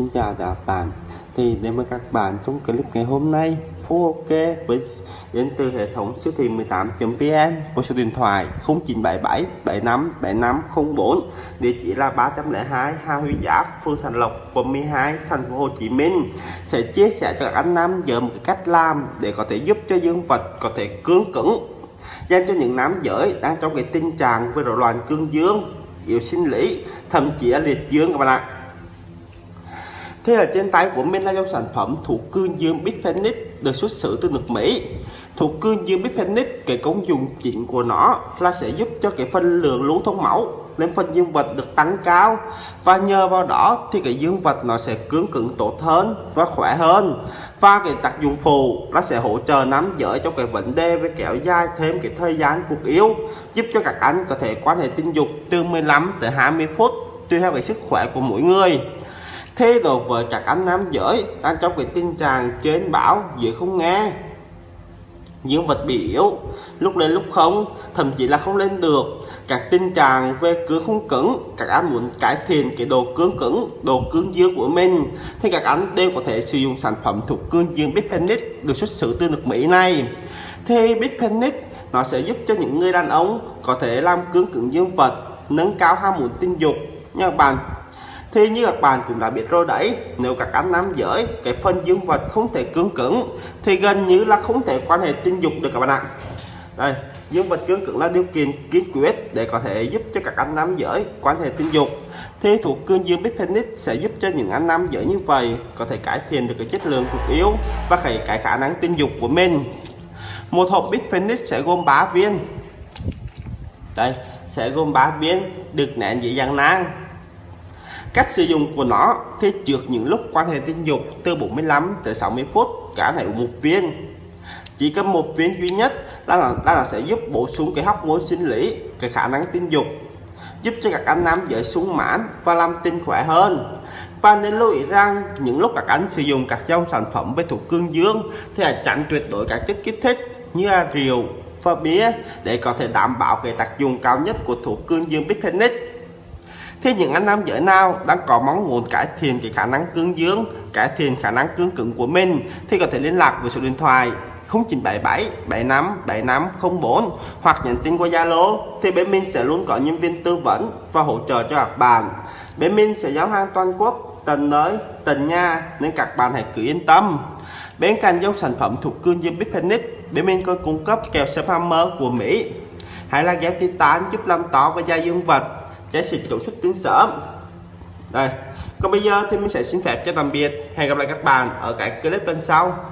Xin chào các bạn Thì đến với các bạn trong clip ngày hôm nay Phú OK với đến từ hệ thống siêu thị 18.vn của số điện thoại 0977 75 7504 địa chỉ là 302 Hà Huy Giáp, phường Thành Lộc, quận 12 thành phố Hồ Chí Minh. Sẽ chia sẻ cho các anh nam giờ một cách làm để có thể giúp cho dương vật có thể cương cứng, dành cho những nam giới đang trong cái tình trạng với rối loạn cương dương, yếu sinh lý, thậm chí là liệt dương các bạn ạ. Thế ở trên tay của mình là dòng sản phẩm thủ cương dương Bitfenix được xuất xứ từ nước Mỹ. Thủ cương dương Bitfenix cái công dụng chính của nó là sẽ giúp cho cái phân lượng lưu thông máu lên phần dương vật được tăng cao. Và nhờ vào đó thì cái dương vật nó sẽ cứng cứng tốt hơn và khỏe hơn. Và cái tác dụng phụ nó sẽ hỗ trợ nam giới trong cái vấn đề về kéo dài thêm cái thời gian cuộc yêu, giúp cho các anh có thể quan hệ tình dục từ 15 tới 20 phút, tùy theo cái sức khỏe của mỗi người thế đồ vợ chặt anh nam giới đang trong cái tình trạng trên bão dưới không nghe. Những vật bị yếu, lúc lên lúc không, thậm chí là không lên được. Các tình trạng về cứng không cứng các anh muốn cải thiện cái đồ cứng cứng đồ cứng dương của mình. Thì các anh đều có thể sử dụng sản phẩm thuộc cương dương Bitfenix được xuất xứ từ nước Mỹ này. Thì Bitfenix nó sẽ giúp cho những người đàn ông có thể làm cứng cứng dương vật, nâng cao ham muốn tình dục. Nha các bạn thì như các bạn cũng đã biết rồi đấy nếu các anh nam giới cái phần dương vật không thể cứng cứng thì gần như là không thể quan hệ tình dục được các bạn ạ. Đây dương vật cứng cứng là điều kiện kiên quyết để có thể giúp cho các anh nam giới quan hệ tình dục. Thì thuộc cương dương Bitfenix sẽ giúp cho những anh nam giới như vậy có thể cải thiện được cái chất lượng cuộc yếu và cái, cái khả năng tình dục của mình. Một hộp Bitfenix sẽ gồm 3 viên. Đây sẽ gồm 3 viên được nén dễ dàng nang cách sử dụng của nó thì trước những lúc quan hệ tình dục từ 45 tới 60 phút cả này một viên. Chỉ cần một viên duy nhất đó là, đó là sẽ giúp bổ sung cái hóc môn sinh lý cái khả năng tình dục giúp cho các anh nam dễ sung mãn và làm tinh khỏe hơn. Và nên lưu ý rằng những lúc các anh sử dụng các dòng sản phẩm về thuộc cương dương thì hãy tránh tuyệt đối các chất kích thích như là rượu và bia để có thể đảm bảo cái tác dụng cao nhất của thuộc cương dương Bitfenix thế những anh nam giới nào đang có mong muốn cải thiện cái khả năng cương dương cải thiện khả năng cương cứng của mình thì có thể liên lạc với số điện thoại 0977 75 7504 hoặc nhắn tin qua Zalo thì bên mình sẽ luôn có nhân viên tư vấn và hỗ trợ cho các bạn. Bên mình sẽ giao hàng toàn quốc tận nơi tận nhà nên các bạn hãy cứ yên tâm. Bên cạnh dòng sản phẩm thuộc cương dương Bipenic, bên mình còn cung cấp kèo Hammer của Mỹ. Hay là ghép titan giúp làm tỏ và da dương vật trái xịt tổ xuất tiếng sớm. Đây. Còn bây giờ thì mình sẽ xin phép cho tạm biệt. Hẹn gặp lại các bạn ở cái clip bên sau.